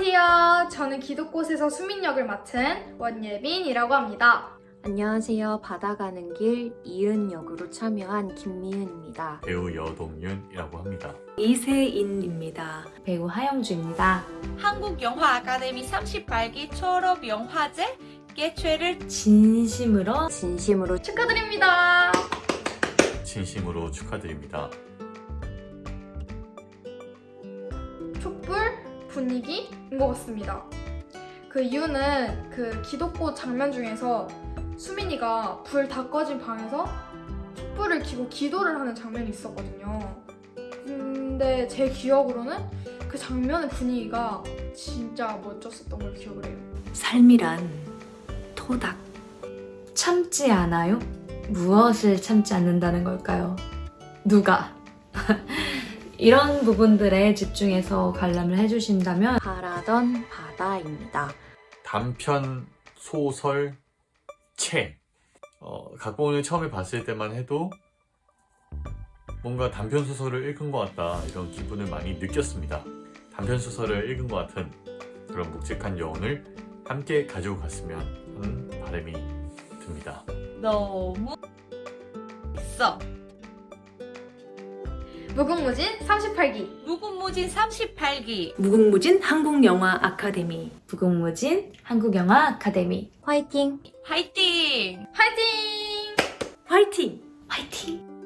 안녕하세요. 저는 기독곳에서 수민 역을 맡은 원예빈이라고 합니다. 안녕하세요. 바다 가는 길 이은 역으로 참여한 김미은입니다. 배우 여동윤이라고 합니다. 이세인입니다. 배우 하영주입니다. 한국 영화 아카데미 38기 졸업 영화제 개최를 진심으로 진심으로 축하드립니다. 진심으로 축하드립니다. 촛불 분위기인 것 같습니다. 그 이유는 그 기독꽃 장면 중에서 수민이가 불 다 꺼진 방에서 촛불을 켜고 기도를 하는 장면이 있었거든요. 근데 제 기억으로는 그 장면의 분위기가 진짜 멋졌었던 걸 기억을 해요. 삶이란 토닥. 참지 않아요? 무엇을 참지 않는다는 걸까요? 누가? 이런 부분들에 집중해서 관람을 해주신다면 바라던 바다입니다. 단편 소설 책. 어, 각본을 처음에 봤을 때만 해도 뭔가 단편 소설을 읽은 것 같다 이런 기분을 많이 느꼈습니다. 단편 소설을 읽은 것 같은 그런 묵직한 여운을 함께 가지고 갔으면 하는 바람이 듭니다. 너무 있어. 무궁무진 38기 무궁무진 38기 무궁무진 한국영화 아카데미 무궁무진 한국영화 아카데미 화이팅! 화이팅! 화이팅! 화이팅! 화이팅!